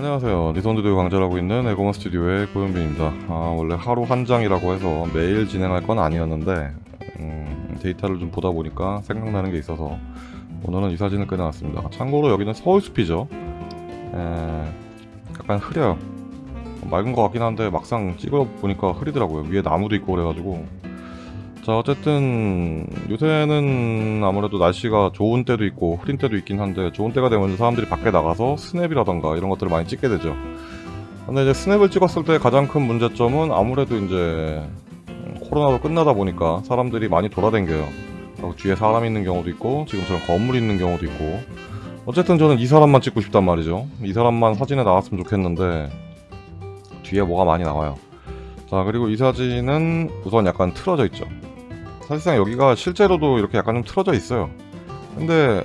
안녕하세요. 니선두두 강좌하고 있는 에고먼 스튜디오의 고현빈입니다. 아, 원래 하루 한 장이라고 해서 매일 진행할 건 아니었는데 음, 데이터를 좀 보다 보니까 생각나는 게 있어서 오늘은 이 사진을 꺼내놨습니다. 참고로 여기는 서울숲이죠. 에, 약간 흐려요. 맑은 것 같긴 한데 막상 찍어보니까 흐리더라고요. 위에 나무도 있고 그래가지고 자 어쨌든 요새는 아무래도 날씨가 좋은 때도 있고 흐린 때도 있긴 한데 좋은 때가 되면 사람들이 밖에 나가서 스냅이라던가 이런 것들을 많이 찍게 되죠. 근데 이제 스냅을 찍었을 때 가장 큰 문제점은 아무래도 이제 음, 코로나도 끝나다 보니까 사람들이 많이 그리고 뒤에 사람 있는 경우도 있고 지금처럼 건물 있는 경우도 있고. 어쨌든 저는 이 사람만 찍고 싶단 말이죠. 이 사람만 사진에 나왔으면 좋겠는데 뒤에 뭐가 많이 나와요. 자 그리고 이 사진은 우선 약간 틀어져 있죠 사실상 여기가 실제로도 이렇게 약간 좀 틀어져 있어요. 근데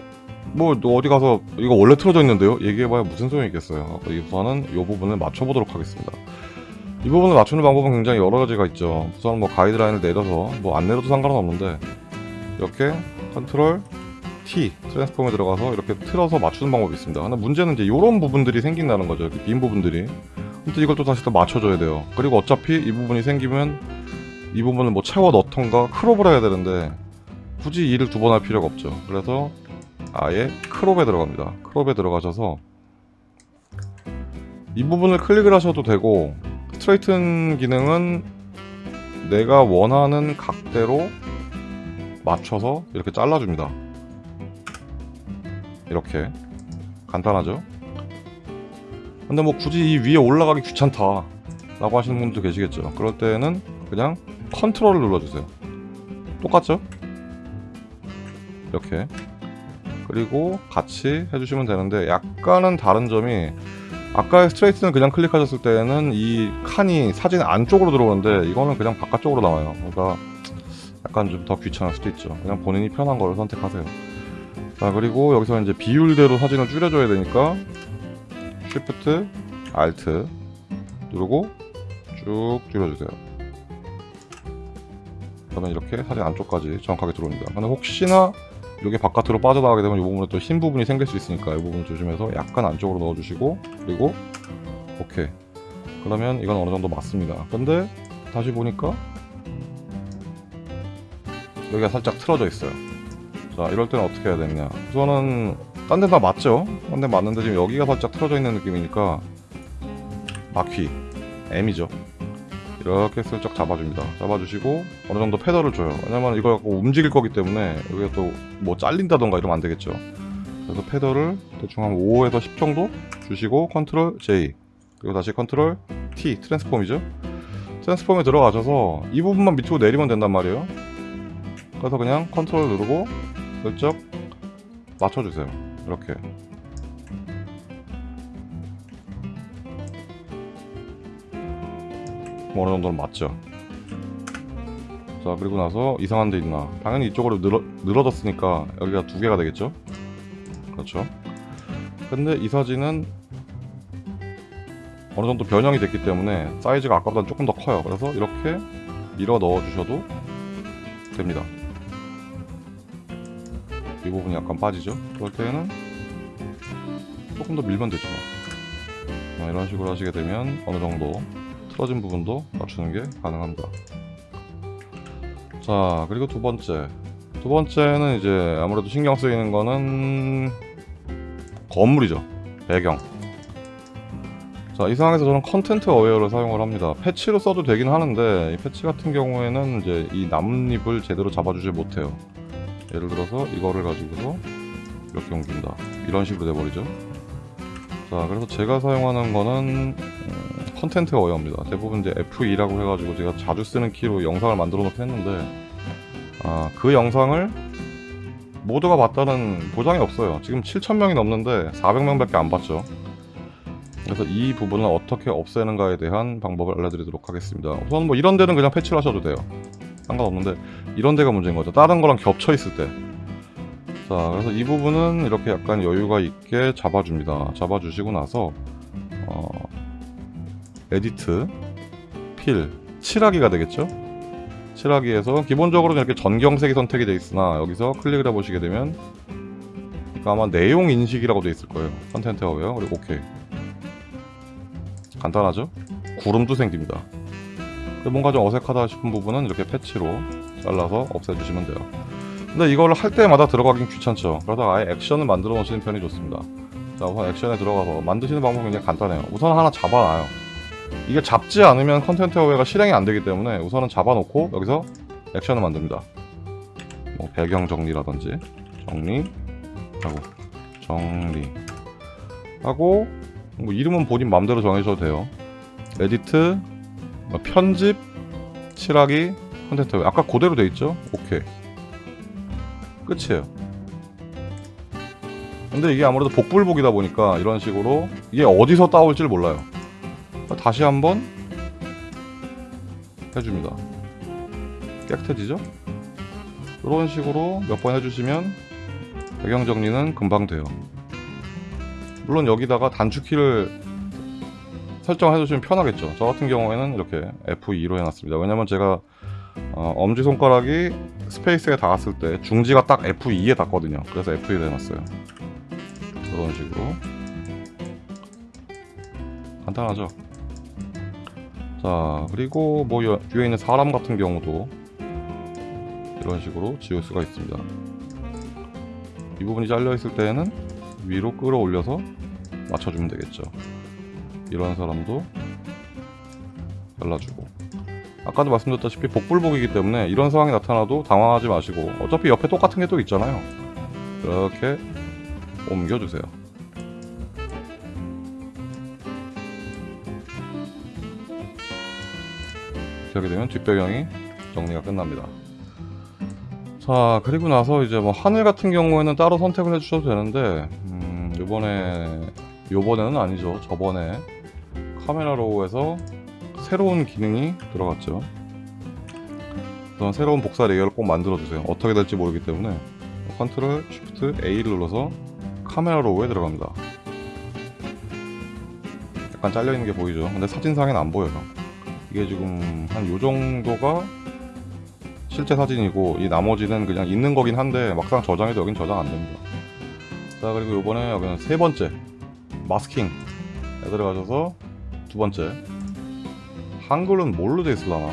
뭐 어디 가서 이거 원래 틀어져 있는데요? 얘기해봐야 무슨 소용이 있겠어요? 우선은 이 부분을 맞춰보도록 하겠습니다. 이 부분을 맞추는 방법은 굉장히 여러 가지가 있죠. 우선 뭐 가이드라인을 내려서 뭐 안 내려도 상관은 없는데 이렇게 컨트롤 T transform에 들어가서 이렇게 틀어서 맞추는 방법이 있습니다. 근데 문제는 이제 이런 부분들이 생긴다는 거죠. 빈 부분들이. 근데 이걸 또 다시 또 맞춰줘야 돼요. 그리고 어차피 이 부분이 생기면 이 부분을 뭐 채워 넣던가 crop을 해야 되는데 굳이 일을 두 번 할 필요가 없죠. 그래서 아예 crop에 들어갑니다. crop에 들어가셔서 이 부분을 클릭을 하셔도 되고 스트레이튼 기능은 내가 원하는 각대로 맞춰서 이렇게 잘라줍니다. 이렇게. 간단하죠? 근데 뭐 굳이 이 위에 올라가기 귀찮다 라고 하시는 분도 계시겠죠. 그럴 때는 그냥 컨트롤을 눌러주세요. 똑같죠? 이렇게. 그리고 같이 해주시면 되는데 약간은 다른 점이 아까의 스트레이트는 그냥 클릭하셨을 때는 이 칸이 사진 안쪽으로 들어오는데 이거는 그냥 바깥쪽으로 나와요. 그러니까 약간 좀 더 귀찮을 수도 있죠. 그냥 본인이 편한 거를 선택하세요. 자 그리고 여기서 이제 비율대로 사진을 줄여줘야 되니까 Shift, Alt 누르고 쭉 줄여주세요 그러면 이렇게 사진 안쪽까지 정확하게 들어옵니다. 근데 혹시나 이게 바깥으로 빠져나가게 되면 이 부분에 또 흰 부분이 생길 수 있으니까 이 부분 조심해서 약간 안쪽으로 넣어주시고 그리고 오케이. 그러면 이건 어느 정도 맞습니다. 근데 다시 보니까 여기가 살짝 틀어져 있어요. 자 이럴 때는 어떻게 해야 되느냐. 우선은 딴데다 맞죠? 딴 데 맞는데 지금 여기가 살짝 틀어져 있는 느낌이니까 바퀴 M이죠 이렇게 슬쩍 잡아줍니다. 잡아주시고 어느 정도 feather를 줘요. 왜냐면 이거 갖고 움직일 거기 때문에 여기가 또 뭐 잘린다던가 이러면 안 되겠죠. 그래서 feather를 대충 한 5에서 10 정도 주시고 컨트롤 J 그리고 다시 컨트롤 T transform이죠. transform에 들어가셔서 이 부분만 밑으로 내리면 된단 말이에요. 그래서 그냥 컨트롤 누르고 슬쩍 맞춰주세요. 이렇게 뭐 어느 정도는 맞죠. 자 그리고 나서 이상한 데 있나? 당연히 이쪽으로 늘어, 늘어졌으니까 여기가 두 개가 되겠죠? 그렇죠. 근데 이 사진은 어느 정도 변형이 됐기 때문에 사이즈가 아까보다 조금 더 커요. 그래서 이렇게 밀어 넣어 주셔도 됩니다. 이 부분이 약간 빠지죠? 그럴 때는 조금 더 밀면 되죠 뭐. 이런 식으로 하시게 되면 어느 정도 틀어진 부분도 맞추는 게 가능합니다. 자 그리고 두 번째. 두 번째는 이제 아무래도 신경 쓰이는 거는 건물이죠. 배경. 자 이 상황에서 저는 content aware를 사용을 합니다. 패치로 써도 되긴 하는데 이 패치 같은 경우에는 이제 이 나뭇잎을 제대로 잡아주지 못해요. 예를 들어서 이거를 가지고서 이렇게 옮긴다. 이런 식으로 돼버리죠. 자 그래서 제가 사용하는 거는 음, content aware입니다. 대부분 이제 F2라고 해가지고 제가 자주 쓰는 키로 영상을 만들어 놓긴 했는데 아, 그 영상을 모두가 봤다는 보장이 없어요. 지금 7천명이 넘는데 400명 밖에 안 봤죠. 그래서 이 부분을 어떻게 없애는가에 대한 방법을 알려드리도록 하겠습니다. 우선 뭐 이런 데는 그냥 패치를 하셔도 돼요. 상관없는데 이런 데가 문제인 거죠. 다른 거랑 겹쳐 있을 때. 자 그래서 이 부분은 이렇게 약간 여유가 있게 잡아줍니다. 잡아주시고 나서 어, edit fill 칠하기가 되겠죠 칠하기에서 기본적으로 이렇게 전경색이 선택이 되어 있으나 여기서 클릭을 해보시게 되면 아마 내용 인식이라고 되어 있을 거예요 content aware 그리고 오케이 간단하죠? 구름도 생깁니다. 뭔가 좀 어색하다 싶은 부분은 이렇게 패치로 잘라서 없애주시면 돼요. 근데 이걸 할 때마다 들어가긴 귀찮죠. 그러다 아예 액션을 만들어 놓으시는 편이 좋습니다. 자, 우선 액션에 들어가서 만드시는 방법은 굉장히 간단해요. 우선 하나 잡아놔요. 이게 잡지 않으면 content aware가 실행이 안 되기 때문에 우선은 잡아놓고 여기서 액션을 만듭니다. 뭐 배경 정리라든지 정리 하고 정리 하고 뭐 이름은 본인 마음대로 정해셔도 돼요. edit, 뭐 편집, 칠하기, content. 아까 그대로 돼 있죠? 오케이. 끝이에요. 근데 이게 아무래도 복불복이다 보니까 이런 식으로 이게 어디서 따올지를 몰라요. 다시 한번 해줍니다. 깨끗해지죠? 이런 식으로 몇 번 해주시면 배경 정리는 금방 돼요. 물론 여기다가 단축키를 설정해주시면 편하겠죠. 저 같은 경우에는 이렇게 F2로 해놨습니다. 왜냐면 제가 어, 엄지손가락이 스페이스에 닿았을 때 중지가 딱 F2에 닿거든요. 그래서 F2로 해놨어요. 이런 식으로 간단하죠. 자 그리고 뭐 여- 뒤에 있는 사람 같은 경우도 이런 식으로 지울 수가 있습니다. 이 부분이 잘려 있을 때에는 위로 끌어올려서 맞춰주면 되겠죠. 이런 사람도 잘라주고 아까도 말씀드렸다시피 복불복이기 때문에 이런 상황이 나타나도 당황하지 마시고 어차피 옆에 똑같은 게 또 있잖아요. 이렇게 옮겨주세요. 이렇게 되면 뒷배경이 정리가 끝납니다. 자 그리고 나서 이제 뭐 하늘 같은 경우에는 따로 선택을 해주셔도 되는데 음, 요번에 요번에는 아니죠. 저번에 Camera Raw에서 새로운 기능이 들어갔죠. 그래서 새로운 복사 layer를 꼭 만들어 주세요. 어떻게 될지 모르기 때문에 control shift A를 눌러서 Camera Raw에 들어갑니다. 약간 잘려 있는 게 보이죠? 근데 사진상에는 안 보여요 이게 지금 한 요 정도가 실제 사진이고 이 나머지는 그냥 있는 거긴 한데 막상 저장해도 여긴 저장 안 됩니다. 자 그리고 이번에 여기는 세 번째 마스킹 에 들어가셔서 두 번째 한글은 뭘로 돼 있을라나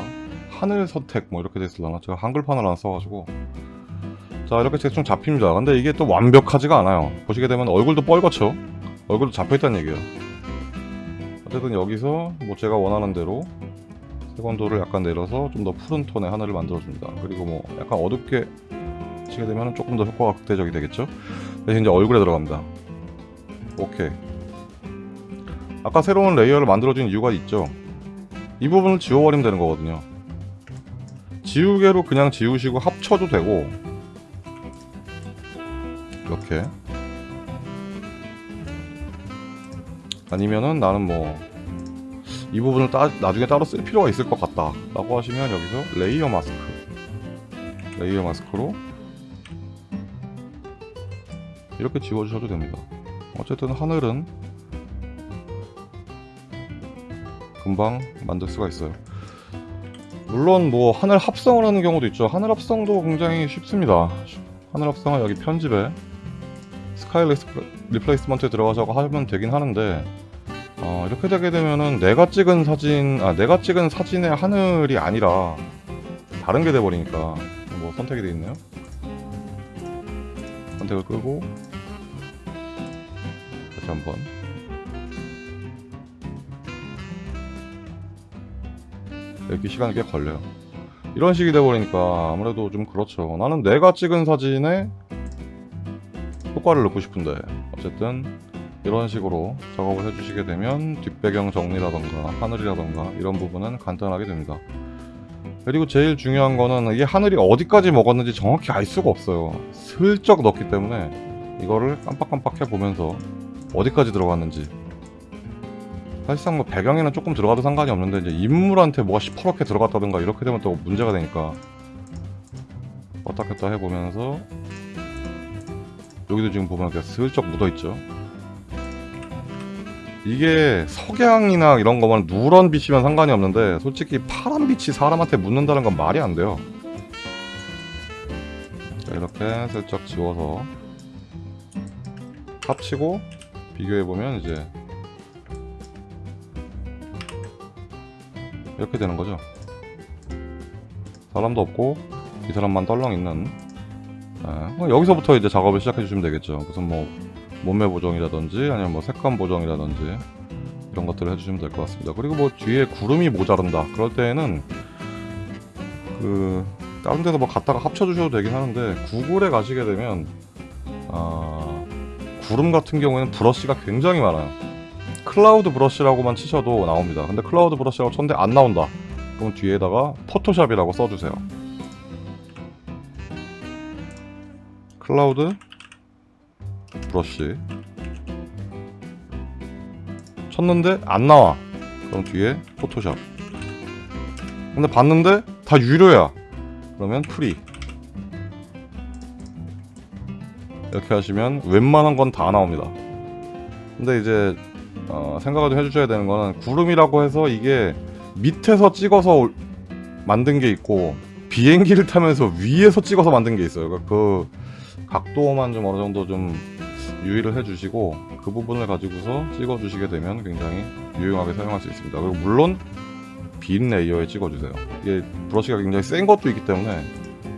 하늘 선택 뭐 이렇게 돼 있을라나 제가 한글판을 안 써가지고 자 이렇게 대충 잡힙니다. 근데 이게 또 완벽하지가 않아요. 보시게 되면 얼굴도 뻘겋죠. 얼굴도 잡혀있다는 얘기예요. 어쨌든 여기서 뭐 제가 원하는 대로 색온도를 약간 내려서 좀 더 푸른 톤의 하늘을 만들어줍니다. 그리고 뭐 약간 어둡게 치게 되면 조금 더 효과가 극대적이 되겠죠. 대신 이제 얼굴에 들어갑니다. 오케이. 아까 새로운 layer를 만들어준 이유가 있죠. 이 부분을 지워버리면 되는 거거든요. 지우개로 그냥 지우시고 합쳐도 되고 이렇게 아니면은 나는 뭐 이 부분을 따, 나중에 따로 쓸 필요가 있을 것 같다. 라고 하시면 여기서 layer mask. layer mask로 이렇게 지워주셔도 됩니다. 어쨌든 하늘은 금방 만들 수가 있어요. 물론 뭐 하늘 합성을 하는 경우도 있죠. 하늘 합성도 굉장히 쉽습니다. 하늘 합성은 여기 편집에 sky replacement에 들어가서 하면 되긴 하는데 어, 이렇게 되게 되면은 내가 찍은 사진, 아 내가 찍은 사진의 하늘이 아니라 다른 게 돼버리니까 뭐 선택이 돼 있네요. 선택을 끄고 다시 한번 이렇게 시간이 꽤 걸려요. 이런 식이 돼버리니까 아무래도 좀 그렇죠. 나는 내가 찍은 사진에 효과를 넣고 싶은데 어쨌든 이런 식으로 작업을 해주시게 되면 뒷배경 정리라던가 하늘이라던가 이런 부분은 간단하게 됩니다. 그리고 제일 중요한 거는 이게 하늘이 어디까지 먹었는지 정확히 알 수가 없어요. 슬쩍 넣기 때문에 이거를 깜빡깜빡 해보면서 어디까지 들어갔는지 사실상 뭐 배경에는 조금 들어가도 상관이 없는데 이제 인물한테 뭐가 시퍼렇게 들어갔다든가 이렇게 되면 또 문제가 되니까 왔다 갔다 해보면서 여기도 지금 보면 이렇게 슬쩍 묻어있죠 이게 석양이나 이런 거면 누런 빛이면 상관이 없는데 솔직히 파란 빛이 사람한테 묻는다는 건 말이 안 돼요. 자, 이렇게 슬쩍 지워서 합치고 비교해보면 이제 이렇게 되는 거죠. 사람도 없고 이 사람만 떨렁 있는. 예, 뭐 여기서부터 이제 작업을 시작해 주시면 되겠죠. 무슨 뭐 몸매 보정이라든지 아니면 뭐 색감 보정이라든지 이런 것들을 해주시면 될 것 같습니다. 그리고 뭐 뒤에 구름이 모자른다. 그럴 때에는 그 다른 데서 뭐 갖다가 합쳐 주셔도 되긴 하는데 구글에 가시게 되면 아, 구름 같은 경우에는 브러쉬가 굉장히 많아요. cloud brush라고만 치셔도 나옵니다. 근데 cloud brush라고 쳤는데 안 나온다. 그럼 뒤에다가 Photoshop이라고 써주세요. cloud brush. 쳤는데 안 나와. 그럼 뒤에 Photoshop. 근데 봤는데 다 유료야. 그러면 free. 이렇게 하시면 웬만한 건 다 나옵니다. 근데 이제 어, 생각을 좀 해주셔야 되는 거는 구름이라고 해서 이게 밑에서 찍어서 올- 만든 게 있고 비행기를 타면서 위에서 찍어서 만든 게 있어요. 그러니까 그 각도만 좀 어느 정도 좀 유의를 해주시고 그 부분을 가지고서 찍어주시게 되면 굉장히 유용하게 사용할 수 있습니다. 그리고 물론 빈 layer에 찍어주세요. 이게 브러쉬가 굉장히 센 것도 있기 때문에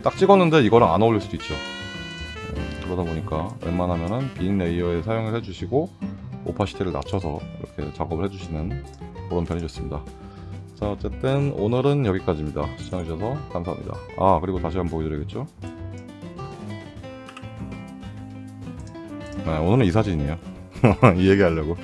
딱 찍었는데 이거랑 안 어울릴 수도 있죠. 음, 그러다 보니까 웬만하면은 빈 layer에 사용을 해주시고 opacity를 낮춰서 이렇게 작업을 해주시는 그런 편이 좋습니다. 자 어쨌든 오늘은 여기까지입니다. 시청해주셔서 감사합니다. 아 그리고 다시 한번 보여드리겠죠 네, 오늘은 이 사진이에요. 이 얘기 하려고